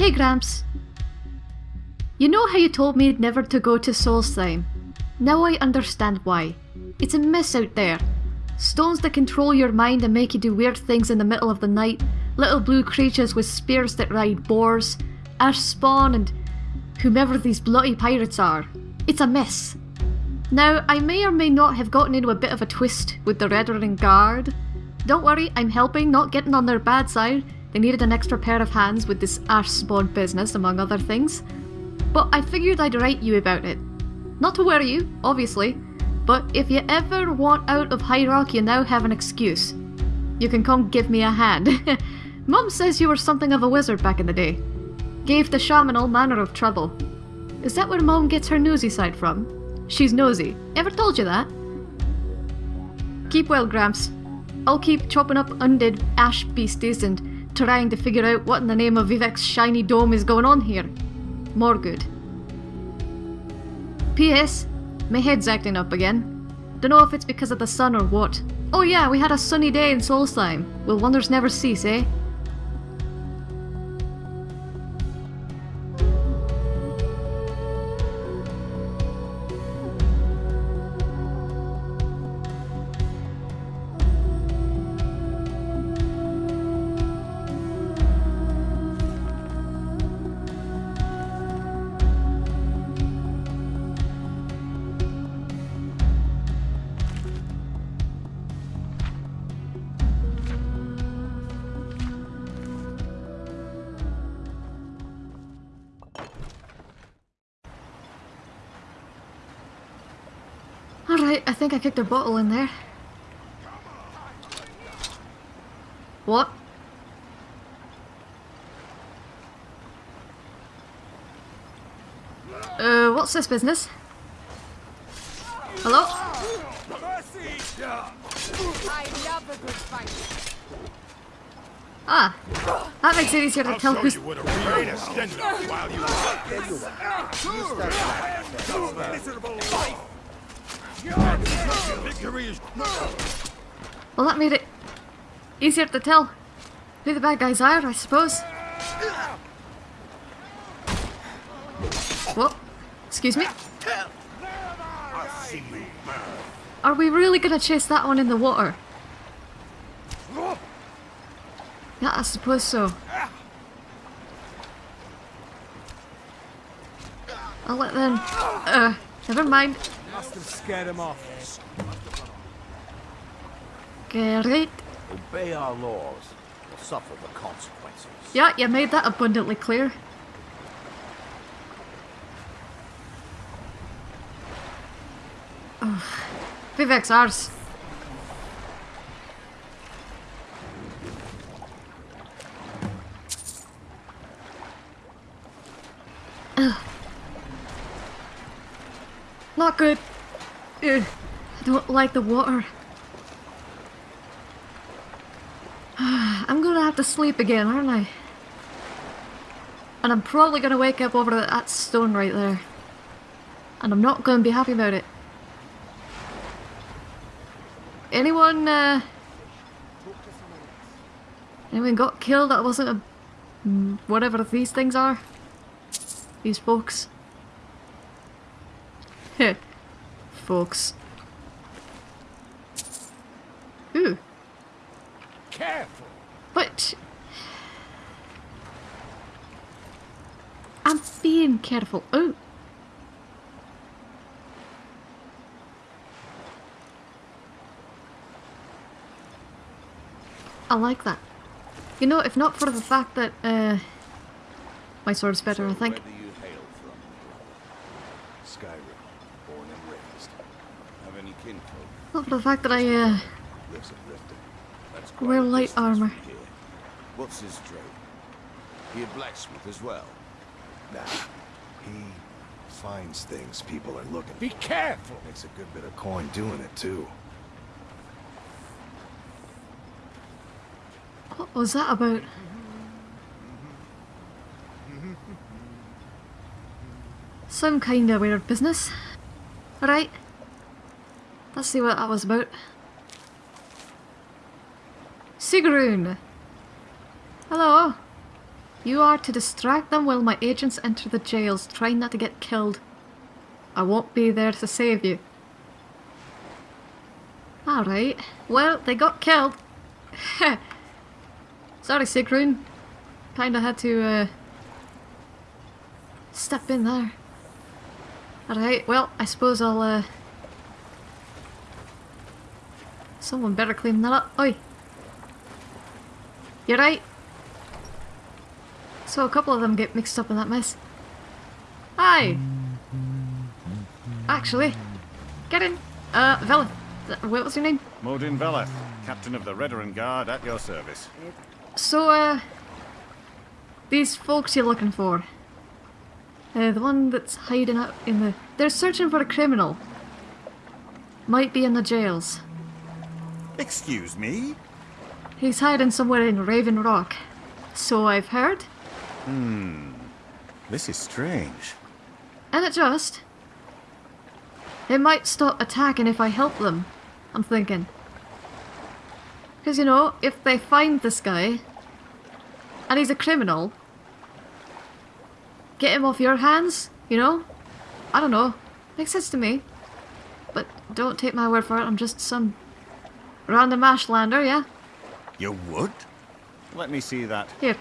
Hey Gramps. You know how you told me never to go to Solstheim? Now I understand why. It's a mess out there. Stones that control your mind and make you do weird things in the middle of the night, little blue creatures with spears that ride boars, ash spawn and whomever these bloody pirates are. It's a mess. Now, I may or may not have gotten into a bit of a twist with the Redoran Guard. Don't worry, I'm helping, not getting on their bad side. They needed an extra pair of hands with this ash spawn business, among other things. But I figured I'd write you about it. Not to worry you, obviously, but if you ever want out of High Rock, you now have an excuse. You can come give me a hand. Mum says you were something of a wizard back in the day. Gave the shaman all manner of trouble. Is that where Mom gets her nosy side from? She's nosy. Ever told you that? Keep well, Gramps. I'll keep chopping up undead ash beasties and trying to figure out what in the name of Vivec's shiny dome is going on here. More good. P.S. My head's acting up again. Dunno if it's because of the sun or what. Oh yeah, we had a sunny day in Solstheim. Will wonders never cease, eh? Think I kicked a bottle in there. What? Uh, what's this business? Hello? Ah, that makes it easier to tell who's... Well, that made it easier to tell who the bad guys are, I suppose. What? Excuse me? Are we really gonna chase that one in the water? Yeah, I suppose so. I'll let them... Uh, never mind. Must have scared him off. Great. Obey our laws or suffer the consequences. Yeah, you made that abundantly clear. Ugh. Vivec's ours. Ugh. Not good. Don't like the water. I'm gonna have to sleep again, aren't I? And I'm probably gonna wake up over that stone right there. And I'm not gonna be happy about it. Anyone, uh... Anyone got killed that wasn't a... Whatever these things are? These folks. Heh. folks. Ooh. Careful. But... I'm being careful. Oh. I like that. You know, if not for the fact that, uh... My sword's better, I think. Where do you hail from? Skyrim, born and raised. Have any kinfolk? Not for the fact that I, uh... Wear a light armor. here. What's his trade? He a blacksmith as well. Nah. He finds things people are looking Be for. careful. Makes a good bit of coin doing it, too. What was that about? Some kinda weird business. Right. Let's see what that was about. Sigrun! Hello! You are to distract them while my agents enter the jails, trying not to get killed. I won't be there to save you. Alright. Well, they got killed. Sorry, Sigrun. Kinda had to, uh... Step in there. Alright, well, I suppose I'll, uh... Someone better clean that up. Oi! You're right. So a couple of them get mixed up in that mess. Hi! Actually, get in. Uh, Vela. What was your name? Modyn Veleth, captain of the Redoran Guard at your service. So, uh... These folks you're looking for. Uh, the one that's hiding out in the... They're searching for a criminal. Might be in the jails. Excuse me? He's hiding somewhere in Raven Rock. So I've heard. Hmm. This is strange. And it just... They might stop attacking if I help them. I'm thinking. Because, you know, if they find this guy, and he's a criminal, get him off your hands, you know? I don't know. Makes sense to me. But don't take my word for it, I'm just some random Ashlander, yeah? You would? Let me see that. Here.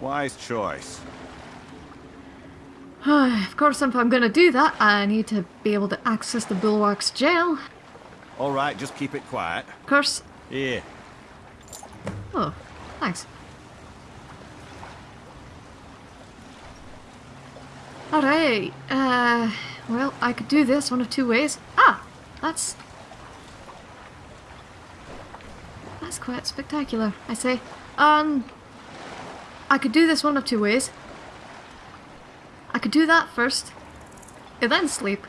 Wise choice. of course, if I'm gonna do that, I need to be able to access the Bulwark's jail. All right, just keep it quiet. Of course. Here. Oh, thanks. Alright, uh, well, I could do this one of two ways. Ah, that's... That's quite spectacular, I say. Um, I could do this one of two ways. I could do that first, and then sleep.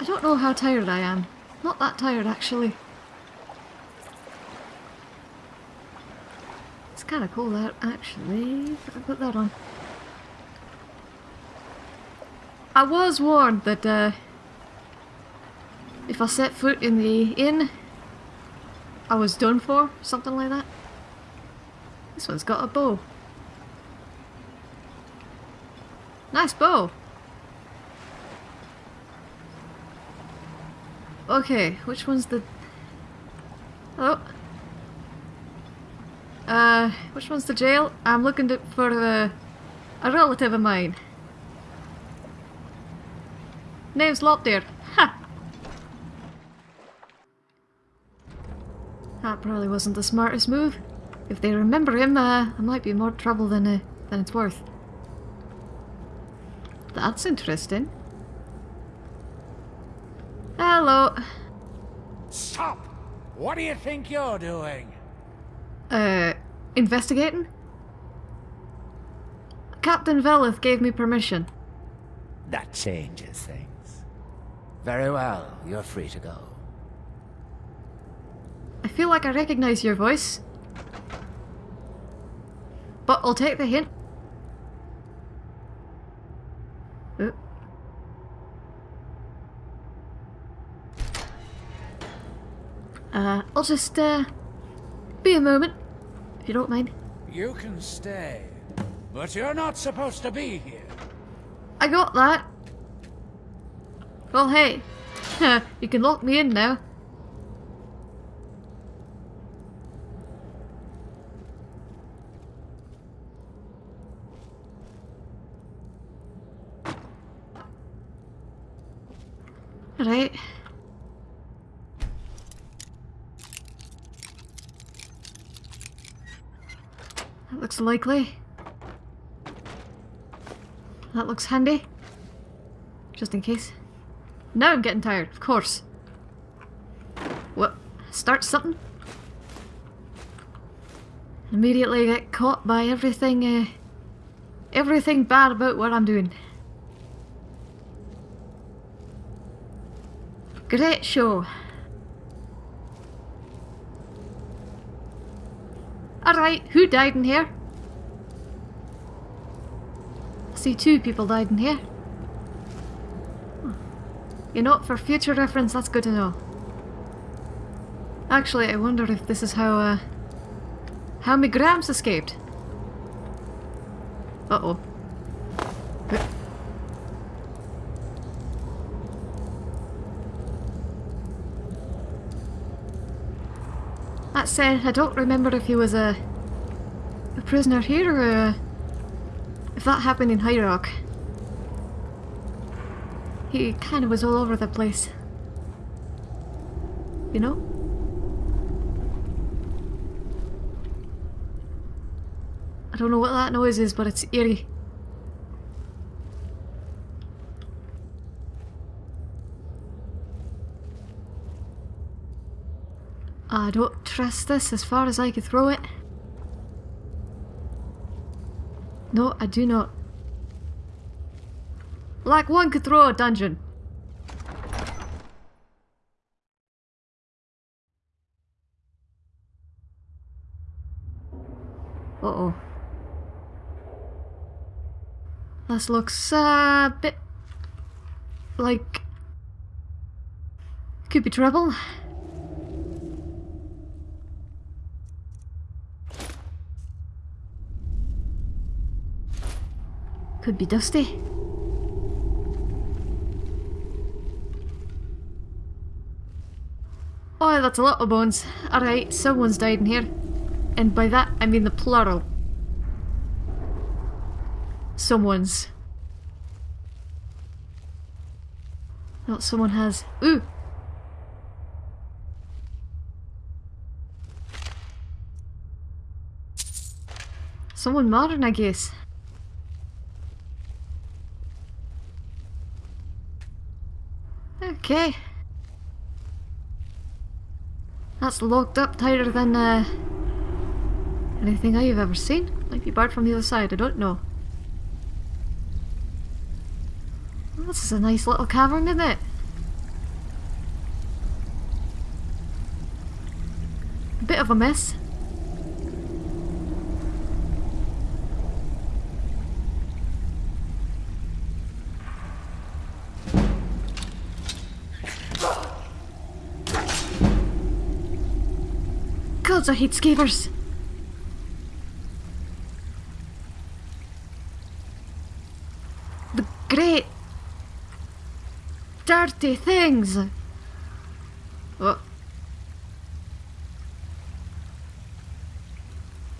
I don't know how tired I am. Not that tired, actually. It's kind of cold out, actually. I put that on. I was warned that uh, if I set foot in the inn, I was done for, something like that. This one's got a bow. Nice bow. Okay, which one's the... Oh. Uh, which one's the jail? I'm looking to, for a, a relative of mine. Name's Lopdeer. Ha! That probably wasn't the smartest move. If they remember him, uh, I might be more trouble than, uh, than it's worth. That's interesting. Hello. Stop! What do you think you're doing? Uh, investigating? Captain Veleth gave me permission. That changes things. Very well, you're free to go. I feel like I recognize your voice. But I'll take the hint. Uh, I'll just, uh, be a moment, if you don't mind. You can stay, but you're not supposed to be here. I got that. Well, hey, you can lock me in now. Right. That looks likely. That looks handy. Just in case. Now I'm getting tired, of course. What? Start something? Immediately get caught by everything, uh, everything bad about what I'm doing. Great show. Alright, who died in here? I see two people died in here. You know, for future reference, that's good to know. Actually, I wonder if this is how, uh, How many grams escaped? Uh-oh. That said, I don't remember if he was a, a prisoner here or a, if that happened in High Rock. He kind of was all over the place. You know? I don't know what that noise is, but it's eerie. I don't trust this as far as I could throw it. No, I do not. Like one could throw a dungeon. Uh-oh. This looks a bit like could be trouble. Could be dusty. Oh, that's a lot of bones. Alright, someone's died in here. And by that, I mean the plural. Someone's. Not someone has. Ooh! Someone modern, I guess. Okay. That's locked up tighter than uh, anything I've ever seen. Might be barred from the other side, I don't know. Well, this is a nice little cavern, isn't it? A bit of a mess. I hate skeevers. The great dirty things. Oh.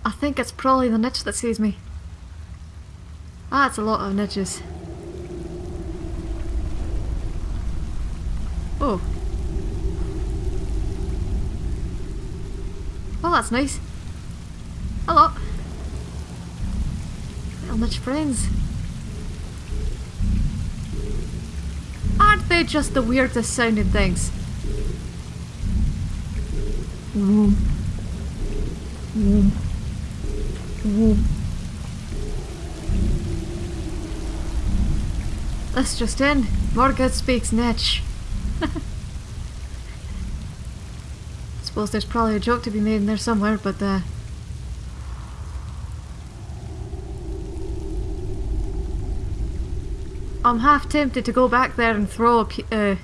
I think it's probably the netch that sees me. Ah, it's a lot of netches. Oh. Well, that's nice. Hello. How much friends. Aren't they just the weirdest sounding things? Vroom. Vroom. This just in. Morgoth speaks netch. Suppose there's probably a joke to be made in there somewhere, but uh... I'm half tempted to go back there and throw a uh,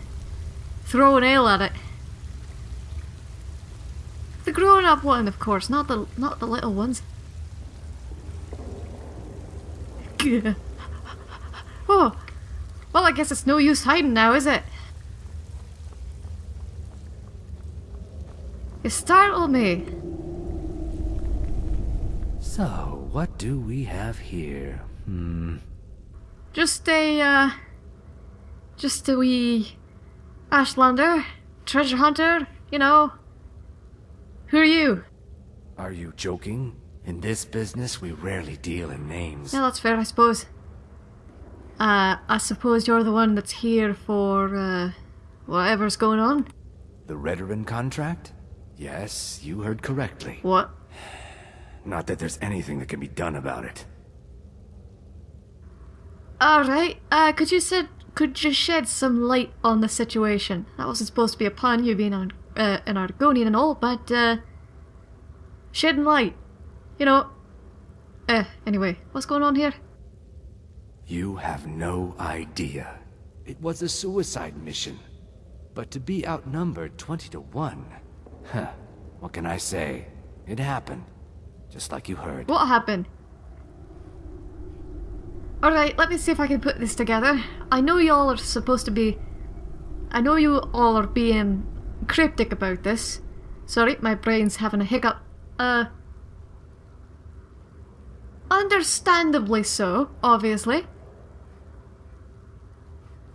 throw an ale at it. The grown-up one, of course, not the not the little ones. oh, well, I guess it's no use hiding now, is it? You startled me. So, what do we have here? Hmm. Just a, uh, just a wee Ashlander, treasure hunter, you know. Who are you? Are you joking? In this business, we rarely deal in names. Yeah, that's fair, I suppose. Uh, I suppose you're the one that's here for, uh, whatever's going on? The Redoran contract? Yes, you heard correctly. What? Not that there's anything that can be done about it. Alright, uh, could you said, could you shed some light on the situation? That wasn't supposed to be a pun, you being on, uh, an Argonian and all, but, uh, shedding light. You know, uh, anyway, what's going on here? You have no idea. It was a suicide mission. But to be outnumbered 20 to 1... Huh. What can I say? It happened. just like you heard. What happened? Alright, let me see if I can put this together. I know you all are supposed to be... I know you all are being cryptic about this. Sorry, my brain's having a hiccup. Uh... Understandably so, obviously.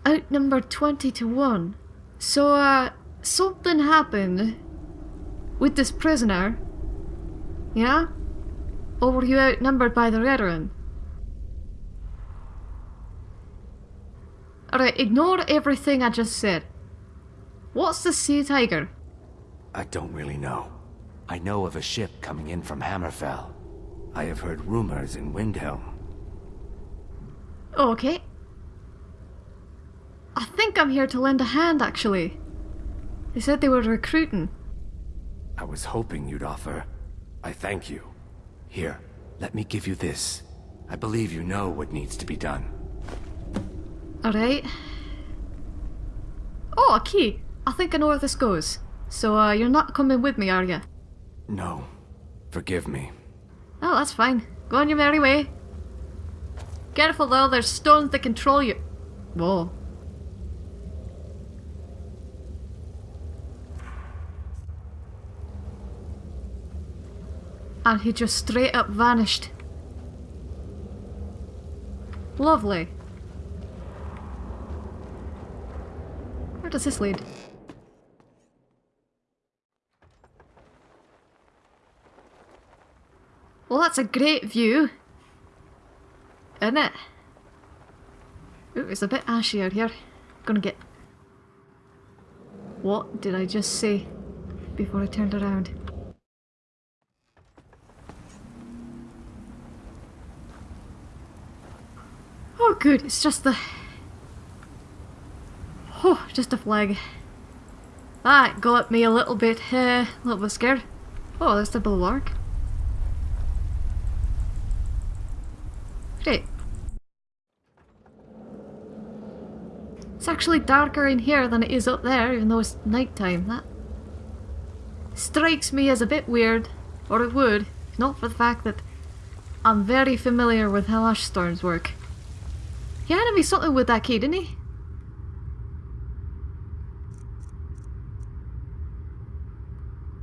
Outnumbered 20 to 1. So, uh, something happened with this prisoner. Yeah? Or were you outnumbered by the Redoran? Alright, ignore everything I just said. What's the Sea Tiger? I don't really know. I know of a ship coming in from Hammerfell. I have heard rumors in Windhelm. Okay. I think I'm here to lend a hand, actually. They said they were recruiting. I was hoping you'd offer. I thank you. Here, let me give you this. I believe you know what needs to be done. Alright. Oh, a key. I think I know where this goes. So, uh, you're not coming with me, are you? No. Forgive me. Oh, that's fine. Go on your merry way. Careful though, there's stones that control you. Whoa. And he just straight up vanished. Lovely. Where does this lead? Well, that's a great view. Isn't it? Ooh, it's a bit ashy out here. Gonna get... What did I just say before I turned around? Oh good, it's just the... Oh, just a flag. That got me a little bit, uh, a little bit scared. Oh, that's the bulwark. Great. It's actually darker in here than it is up there, even though it's nighttime. That strikes me as a bit weird, or it would, if not for the fact that I'm very familiar with how ash storms work. He handed me something with that key, didn't he?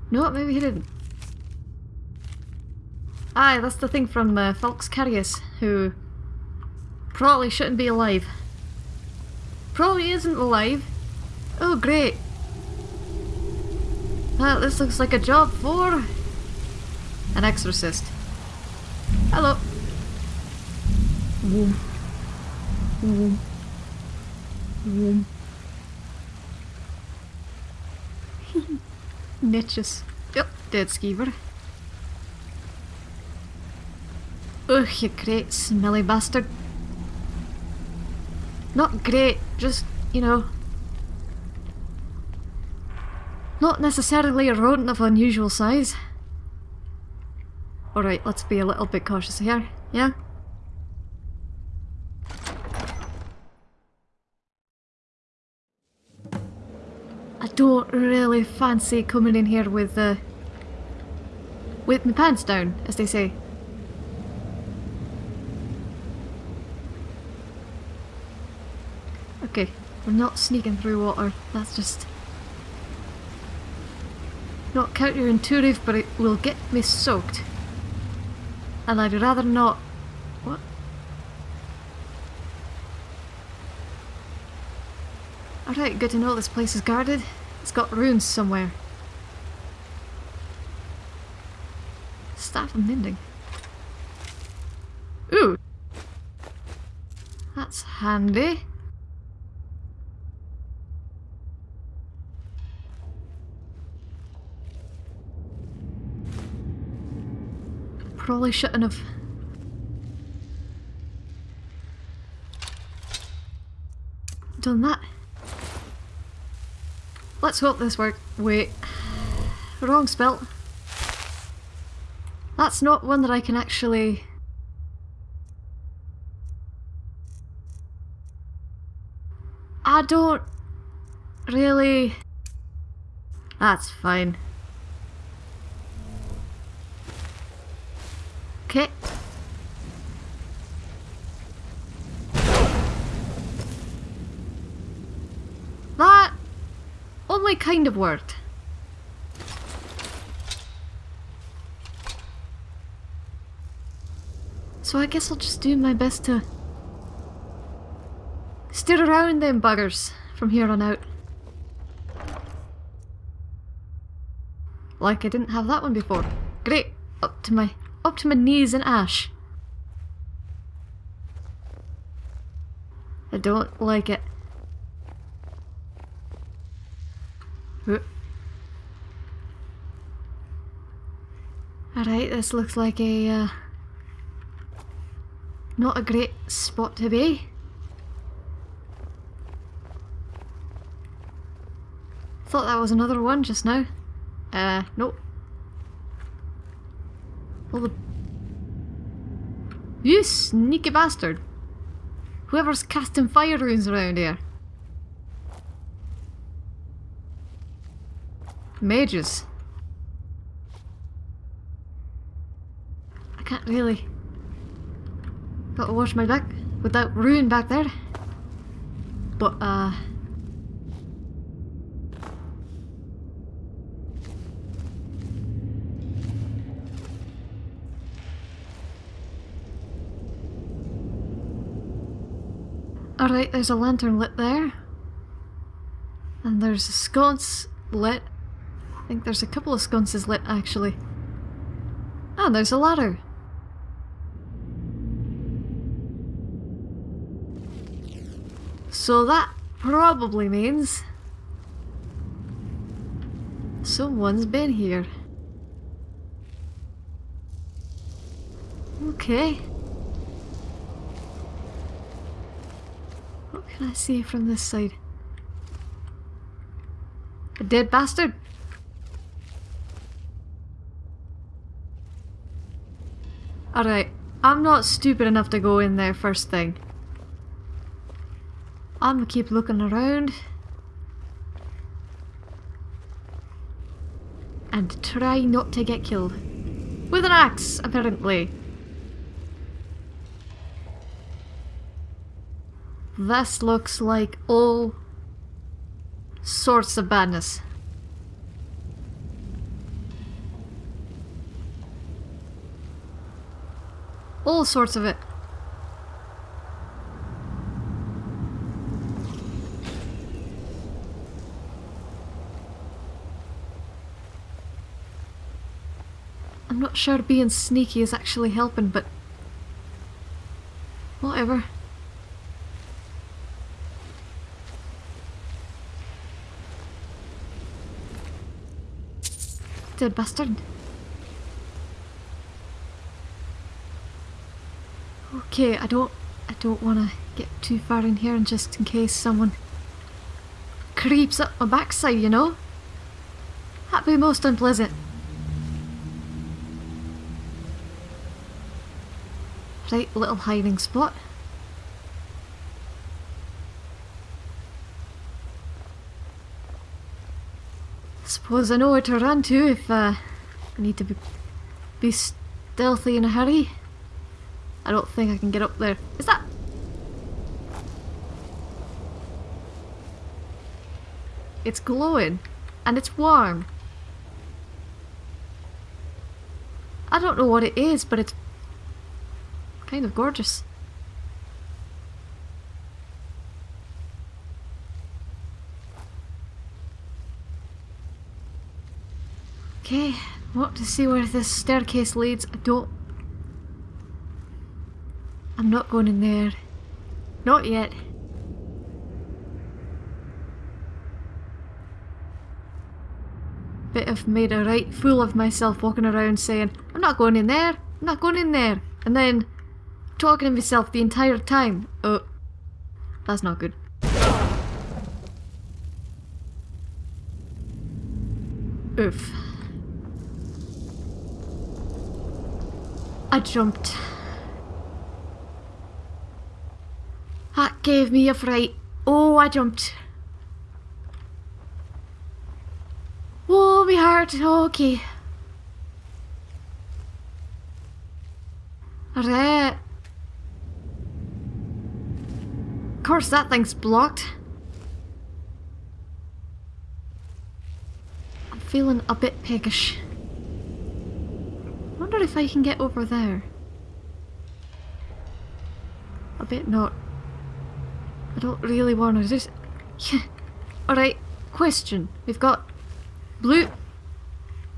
No, maybe he didn't. Aye, that's the thing from uh, Falx Carius, who probably shouldn't be alive. Probably isn't alive. Oh, great. Well, this looks like a job for an exorcist. Hello. Woom. Woom. Woom. Netjes. Yep, dead skeever. Ugh, you great smelly bastard. Not great, just, you know... Not necessarily a rodent of unusual size. Alright, let's be a little bit cautious here, yeah? I don't really fancy coming in here with, uh... With my pants down, as they say. Okay, we're not sneaking through water. That's just... Not counterintuitive, but it will get me soaked. And I'd rather not... Alright, good to know this place is guarded. It's got runes somewhere. Staff of mending. Ooh! That's handy. Probably shouldn't have. Done that. Let's hope this works. Wait. Wrong spelt. That's not one that I can actually... I don't really... That's fine. Okay. That only kind of worked. So I guess I'll just do my best to steer around them buggers from here on out. Like I didn't have that one before. Great. Up to my up to my knees in ash. I don't like it. Alright, this looks like a uh, not a great spot to be. Thought that was another one just now. Uh, nope. Well, the... You sneaky bastard! Whoever's casting fire runes around here. Mages. I can't really... Gotta wash my back with that rune back there. But, uh... Alright, there's a lantern lit there. And there's a sconce lit. I think there's a couple of sconces lit actually. And there's a ladder. So that probably means someone's been here. Okay. What can I see from this side? A dead bastard? Alright, I'm not stupid enough to go in there first thing. I'm gonna keep looking around. And try not to get killed. With an axe, apparently. This looks like all sorts of badness. All sorts of it. I'm not sure being sneaky is actually helping, but whatever. Dead bastard. Okay, I don't I don't wanna get too far in here and just in case someone creeps up my backside, you know? That'd be most unpleasant. Right, little hiding spot. Suppose I know where to run to if uh, I need to be, be stealthy in a hurry. I don't think I can get up there. Is that... It's glowing. And it's warm. I don't know what it is, but it's kind of gorgeous. Okay, want to see where this staircase leads. I don't... I'm not going in there. Not yet. Bit of made a right fool of myself walking around saying, I'm not going in there, I'm not going in there. And then talking to myself the entire time. Oh, that's not good. Oof. I jumped. That gave me a fright. Oh, I jumped. Oh, my heart. Okay. Alright. Of course that thing's blocked. I'm feeling a bit peckish. wonder if I can get over there. I bet not. I don't really want to just... Yeah. Alright, question. We've got blue...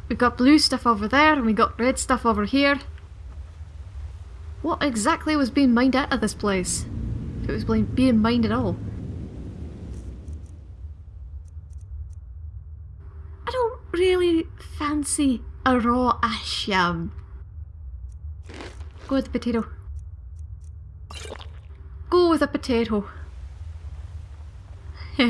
We've got blue stuff over there and we got red stuff over here. What exactly was being mined out of this place? If it was being mined at all. I don't really fancy a raw ash yam. Go with the potato. Go with a potato.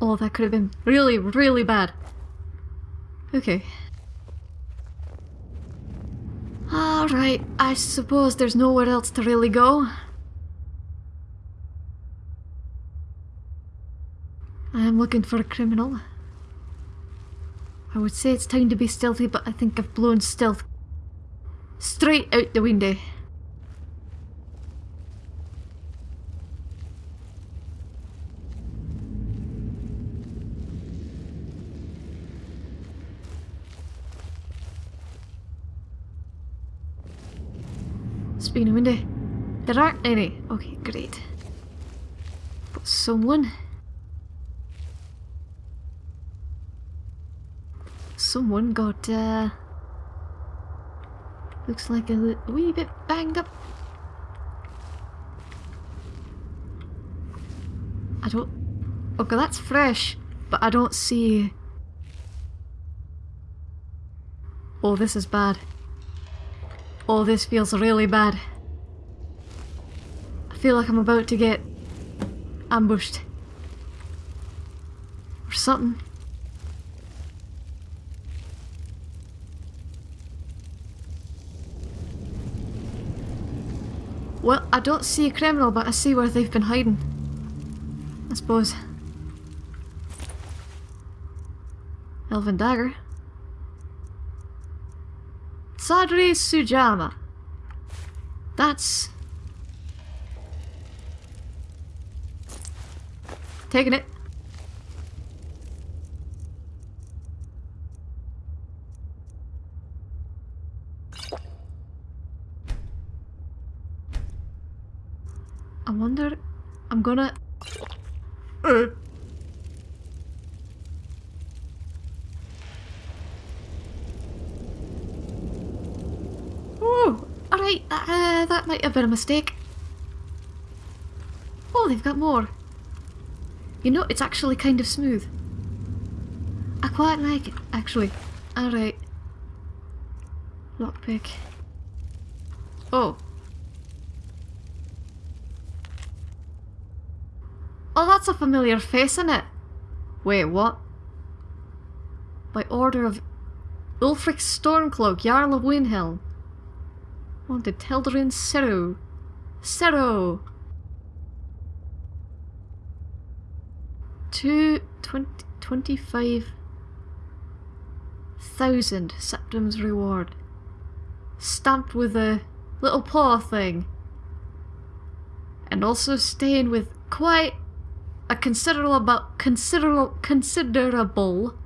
oh, that could have been really, really bad. Okay. Alright, I suppose there's nowhere else to really go. I am looking for a criminal. I would say it's time to be stealthy, but I think I've blown stealth straight out the window. Speaking of window, there aren't any. Okay, great. But someone... Someone got, uh... Looks like a wee bit banged up. I don't... Okay, that's fresh, but I don't see... Oh, this is bad. Oh, this feels really bad. Feel like I'm about to get ambushed. Or something. Well, I don't see a criminal, but I see where they've been hiding. I suppose. Elven dagger. Sadri Sujamma. That's... Taking it. I wonder... I'm gonna... Uh. Oh, alright, uh, that might have been a mistake. Oh, they've got more. You know, it's actually kind of smooth. I quite like it, actually. Alright. Lockpick. Oh, Oh, that's a familiar face, isn't it? Wait, what? By order of Ulfric Stormcloak, Jarl of Windhelm. Wanted Teldarin Seru. Seru! Two twenty twenty five thousand septim's reward. Stamped with a little paw thing. And also staying with quite a considerable considerable considerable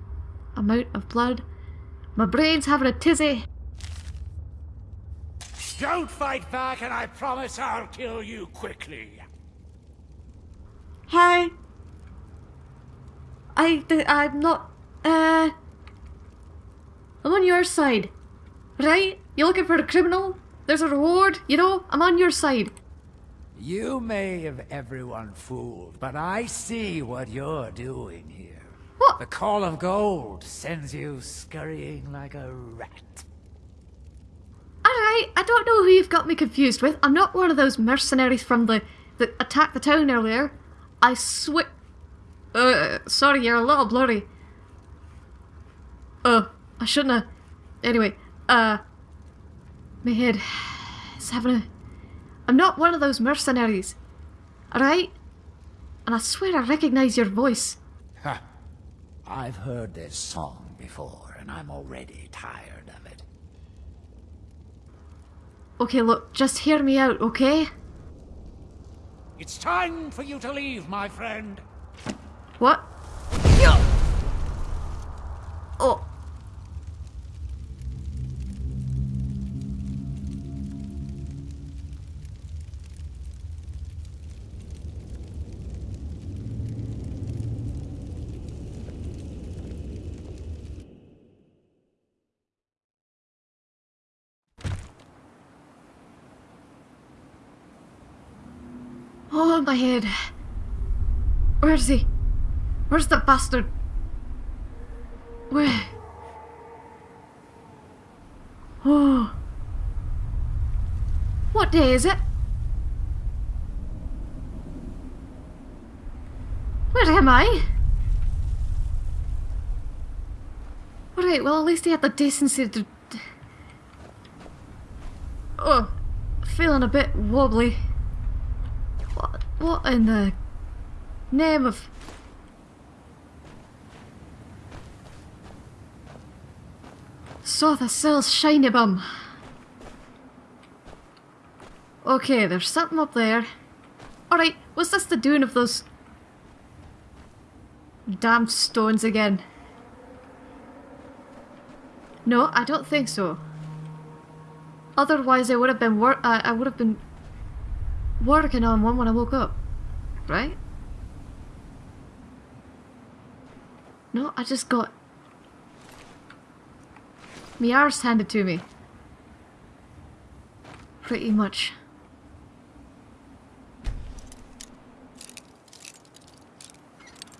amount of blood. My brain's having a tizzy. Don't fight back and I promise I'll kill you quickly. Hi. I, I'm not, uh... I'm on your side. Right? You're looking for a criminal? There's a reward, you know? I'm on your side. You may have everyone fooled, but I see what you're doing here. What? The Call of Gold sends you scurrying like a rat. Alright, I don't know who you've got me confused with. I'm not one of those mercenaries from the that attacked the town earlier. I swear... Uh, sorry, you're a little blurry. Oh, I shouldn't have... Anyway, uh... My head is having a I'm not one of those mercenaries. Alright? And I swear I recognize your voice. Ha! I've heard this song before, and I'm already tired of it. Okay, look, just hear me out, okay? It's time for you to leave, my friend. What? Oh. Oh, my head. Where is he? Where's the bastard? Where? Oh. What day is it? Where am I? Alright, well at least he had the decency to... Oh, feeling a bit wobbly. What, what in the name of... Saw the cell's shiny bum. Okay, there's something up there. Alright, was this the doing of those damned stones again? No, I don't think so. Otherwise, I would have been uh, I would have been working on one when I woke up, right? No, I just got my arse handed to me. Pretty much.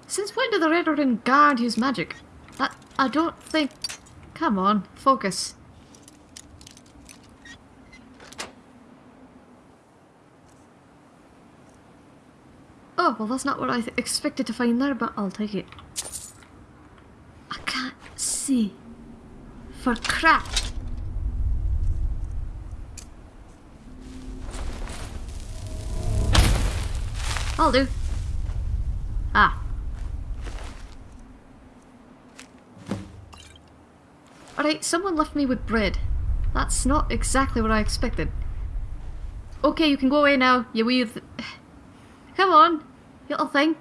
Since when did the Redoran Guard use magic? That I don't think... Come on, focus. Oh, well that's not what I expected to find there, but I'll take it. I can't see. For crap. I'll do. Ah. Alright, someone left me with bread. That's not exactly what I expected. Okay, you can go away now, you th- Come on, little thing.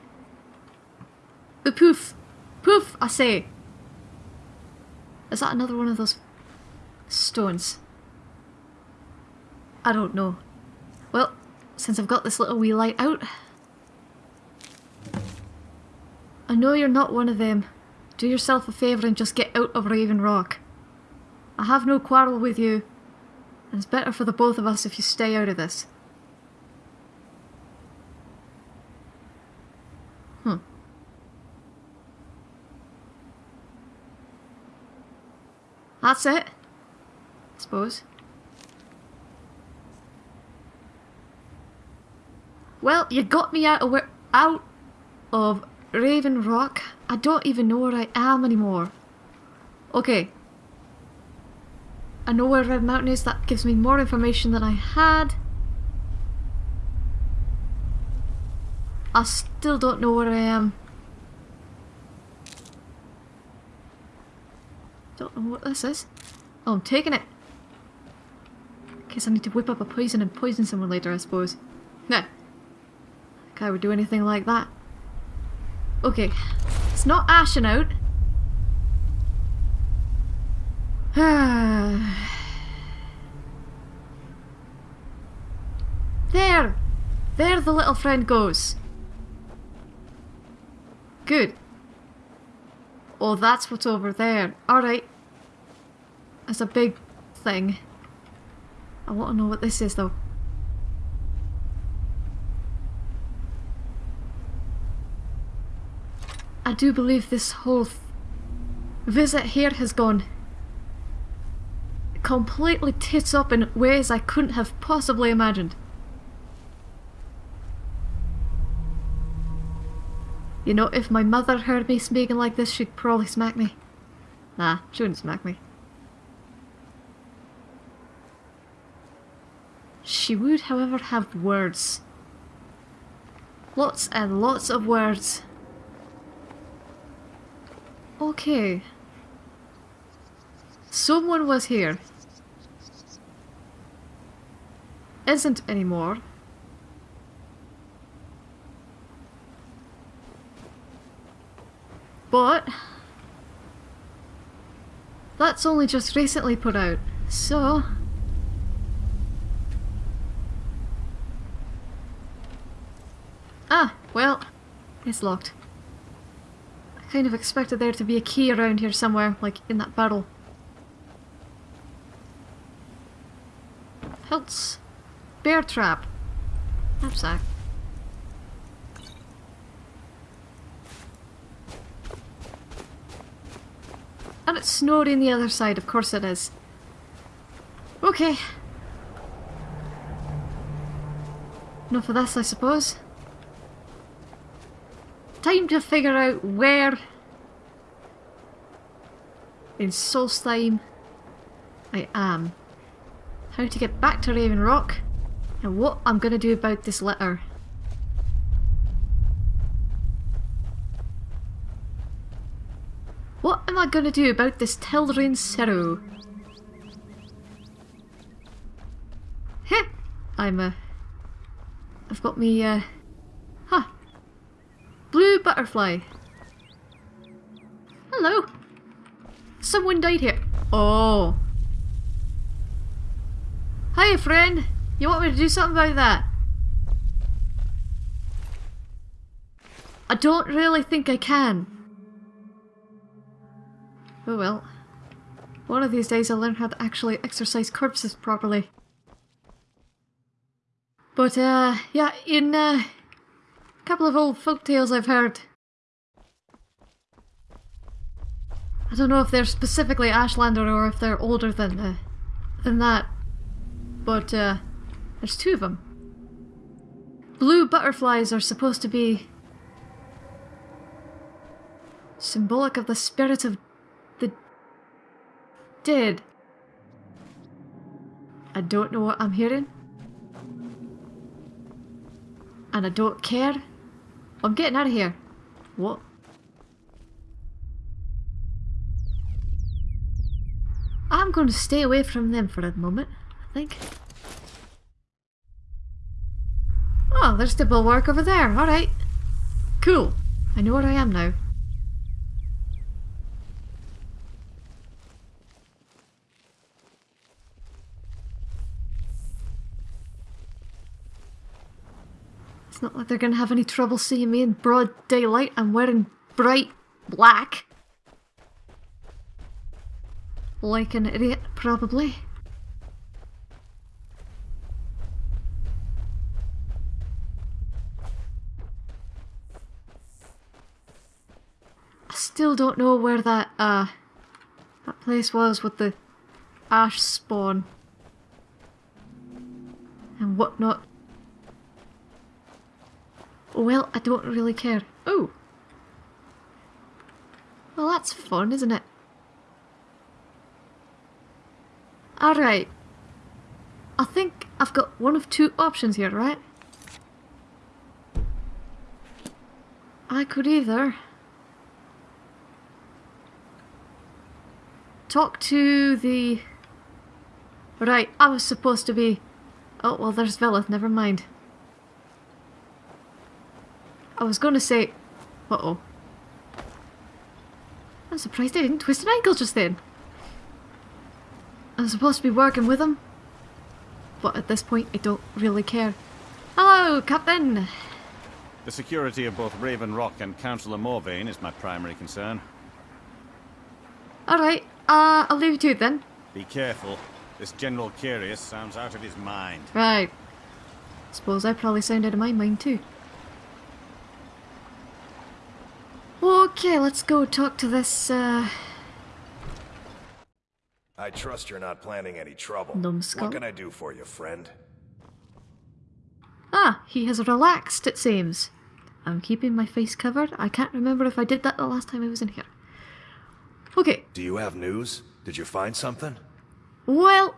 The poof. Poof, I say. Is that another one of those stones? I don't know. Well, since I've got this little wee light out... I know you're not one of them. Do yourself a favour and just get out of Raven Rock. I have no quarrel with you, and it's better for the both of us if you stay out of this. That's it. I suppose. Well, you got me out of out of Raven Rock. I don't even know where I am anymore. Okay. I know where Red Mountain is. That gives me more information than I had. I still don't know where I am. Don't what this is. Oh, I'm taking it. Case I need to whip up a poison and poison someone later, I suppose. Nah. I would do anything like that. Okay. It's not ashing out. there! There the little friend goes. Good. Oh, that's what's over there. Alright. That's a big thing. I want to know what this is though. I do believe this whole th visit here has gone completely tits up in ways I couldn't have possibly imagined. You know, if my mother heard me speaking like this, she'd probably smack me. Nah, she wouldn't smack me. She would, however, have words. Lots and lots of words. Okay. Someone was here. isn't anymore. But that's only just recently put out, so Ah, well, it's locked. I kind of expected there to be a key around here somewhere, like in that barrel. Hilts. Bear trap. Knapsack. And it's snowed in the other side, of course it is. Okay. Enough of this, I suppose. Time to figure out where in Solstheim I am. How to get back to Raven Rock and what I'm gonna do about this letter. What am I gonna do about this Teldryn Sero? Heh! I'm, uh... I've got me, uh... Butterfly. Hello. Someone died here. Oh. Hi, friend. You want me to do something about that? I don't really think I can. Oh well. One of these days I'll learn how to actually exercise corpses properly. But, uh, yeah, in, uh, couple of old folk tales I've heard. I don't know if they're specifically Ashlander or if they're older than, uh, than that. But, uh, there's two of them. Blue butterflies are supposed to be symbolic of the spirit of the dead. I don't know what I'm hearing. And I don't care. I'm getting out of here. What? I'm going to stay away from them for a moment, I think. Oh, there's the bulwark over there. Alright. Cool. I know where I am now. Not like they're gonna have any trouble seeing me in broad daylight. I'm wearing bright black. Like an idiot, probably. I still don't know where that, uh, that place was with the ash spawn and whatnot. Well, I don't really care. Oh! Well, that's fun, isn't it? Alright. I think I've got one of two options here, right? I could either talk to the... Right, I was supposed to be... Oh, well, there's Veleth, never mind. I was gonna say... Uh-oh. I'm surprised I didn't twist an ankle just then. I'm supposed to be working with him. But at this point, I don't really care. Hello, Captain! The security of both Raven Rock and Councillor Morvayn is my primary concern. Alright, uh, I'll leave you to it then. Be careful. This General Carius sounds out of his mind. Right. Suppose I probably sound out of my mind too. Okay, let's go talk to this, uh... I trust you're not planning any trouble. Numbskull. What can I do for you, friend? Ah, he has relaxed, it seems. I'm keeping my face covered. I can't remember if I did that the last time I was in here. Okay, Do you have news? Did you find something? well...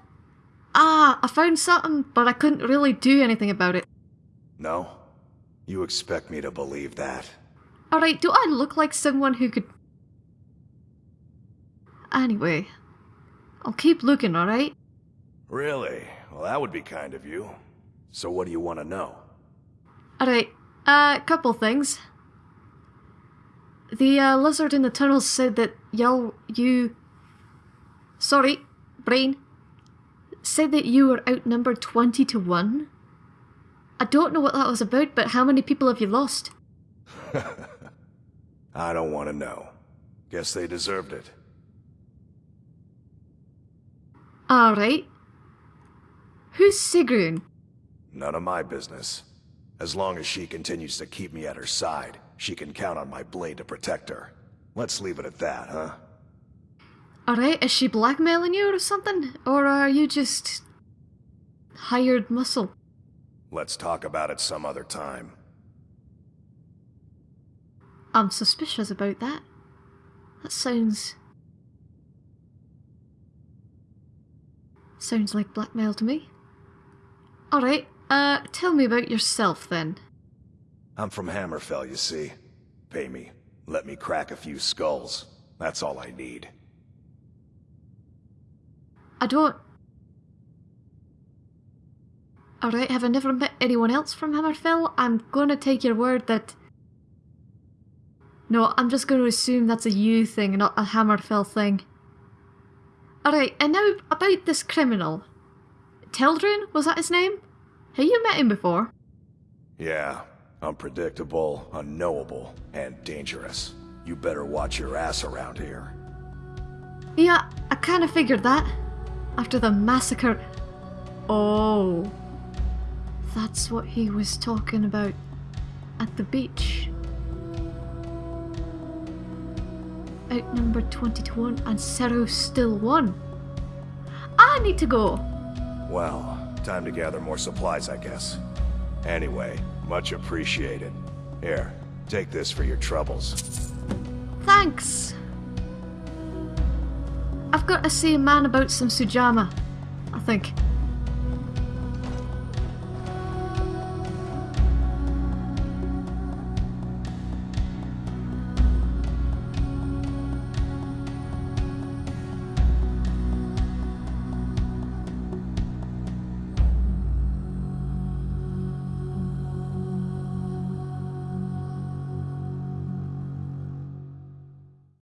Ah, I found something, but I couldn't really do anything about it. No? You expect me to believe that? Alright, do I look like someone who could... Anyway, I'll keep looking, alright? Really? Well, that would be kind of you. So what do you want to know? Alright, a uh, couple things. The uh, lizard in the tunnels said that y'all, you. Sorry, brain. Said that you were outnumbered 20 to 1. I don't know what that was about, but how many people have you lost? I don't want to know. Guess they deserved it. Alright. Who's Sigrun? None of my business. As long as she continues to keep me at her side, she can count on my blade to protect her. Let's leave it at that, huh? Alright, is she blackmailing you or something? Or are you just. hired muscle? Let's talk about it some other time. I'm suspicious about that. That sounds. Sounds like blackmail to me. Alright, uh, tell me about yourself then. I'm from Hammerfell, you see. Pay me. Let me crack a few skulls. That's all I need. I don't. Alright, have I never met anyone else from Hammerfell? I'm gonna take your word that. No, I'm just gonna assume that's a you thing, not a Hammerfell thing. Alright, and now about this criminal. Teldryn, was that his name? Have you met him before? Yeah, unpredictable, unknowable, and dangerous. You better watch your ass around here. Yeah, I kinda figured that. After the massacre. Oh. That's what he was talking about at the beach. Outnumbered 20 to 1 and Sero still won. I need to go. Well, time to gather more supplies, I guess. Anyway, much appreciated. Here, take this for your troubles. Thanks. I've got to see a man about some Sujamma, I think.